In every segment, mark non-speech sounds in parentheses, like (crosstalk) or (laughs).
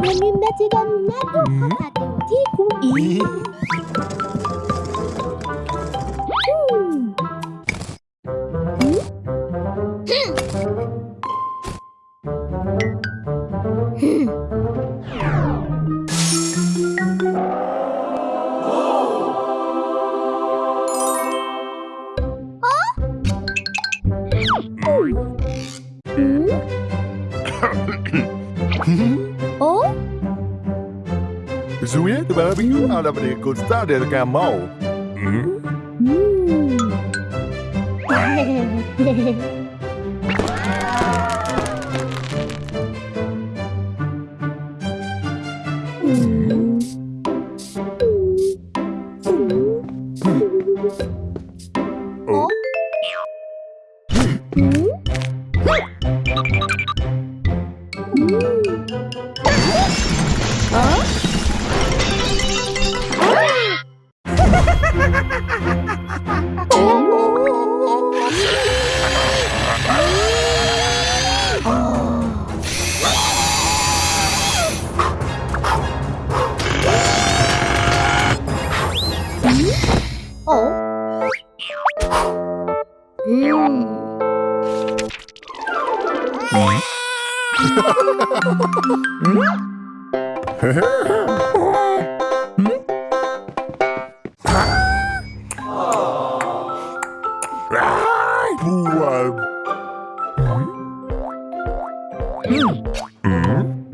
Remember to get not to pop at the tea cookie. Ela deve gostar de gamão. Hmm? Hmm. (laughs)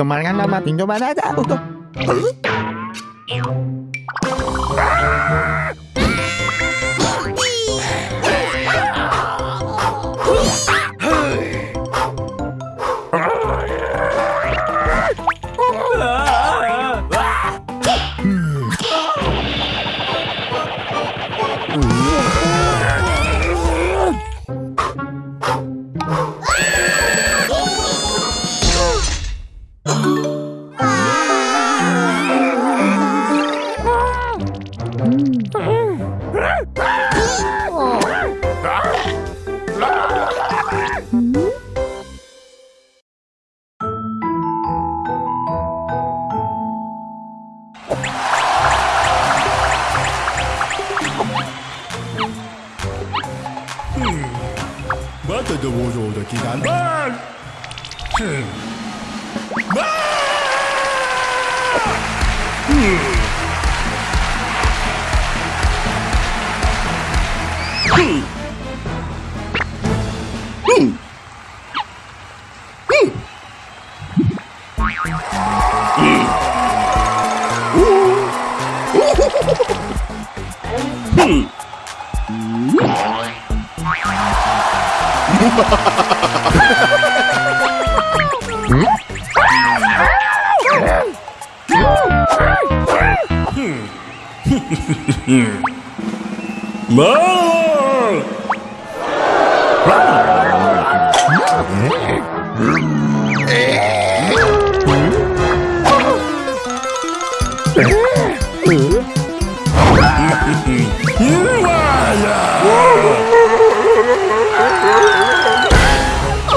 Teman kan nama tinjau mana aja untuk... Hmm. Tuh? Hmm. Hmm. Hmm. (laughs) Mơ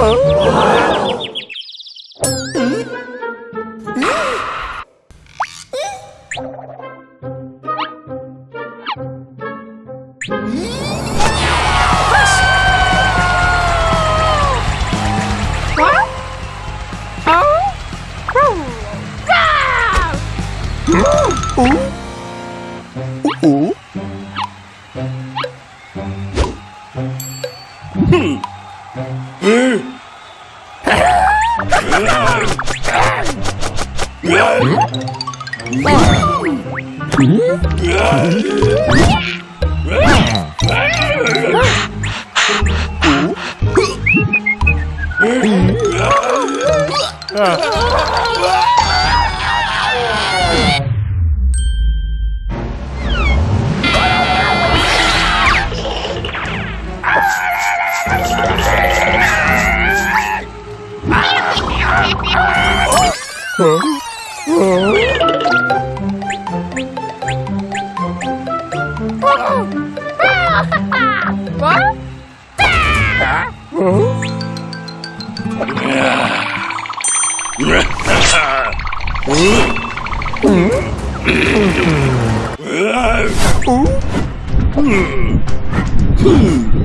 Oh 어? 어? 흠. 음. 아. Hmm.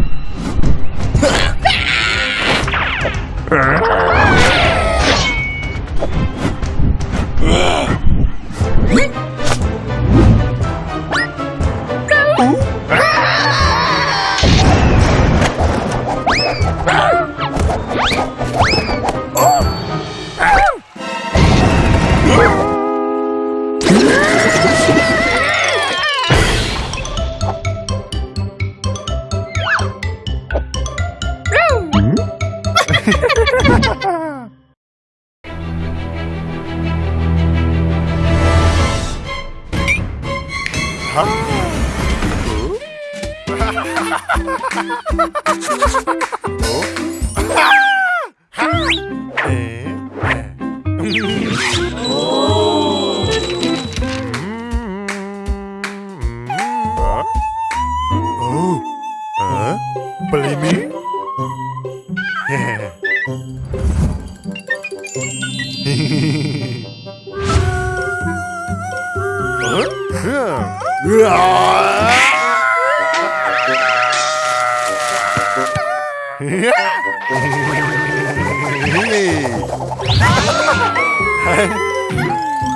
Beli mie?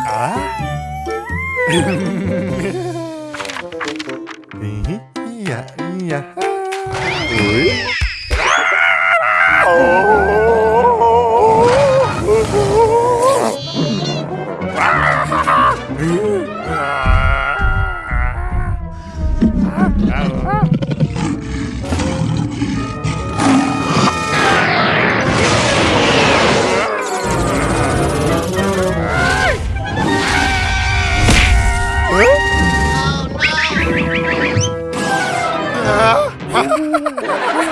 아? 아. (laughs) Ooh.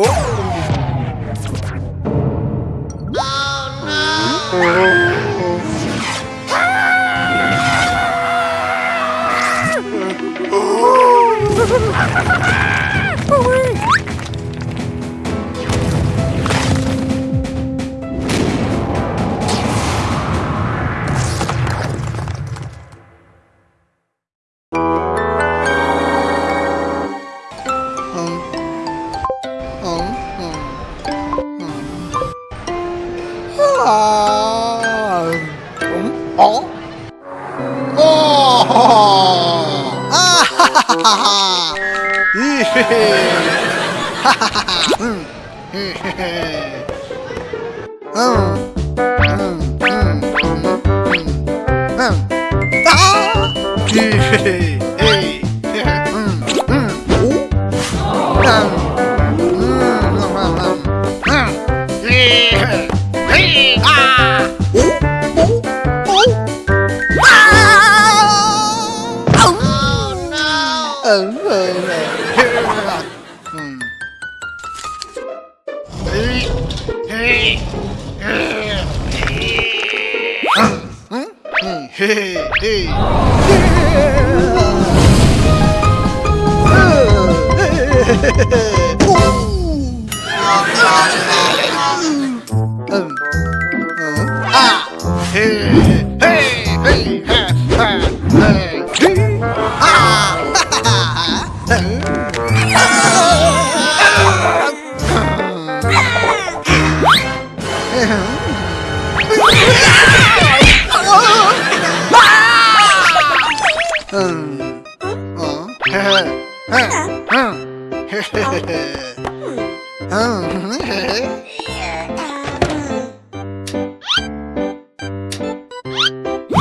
오! 哈哈，咦嘿嘿，哈哈哈，嗯，嘿嘿嘿，嗯。嗯嗯嗯嗯，啊！嘿嘿嘿，哎。嘿嘿嘿嘿。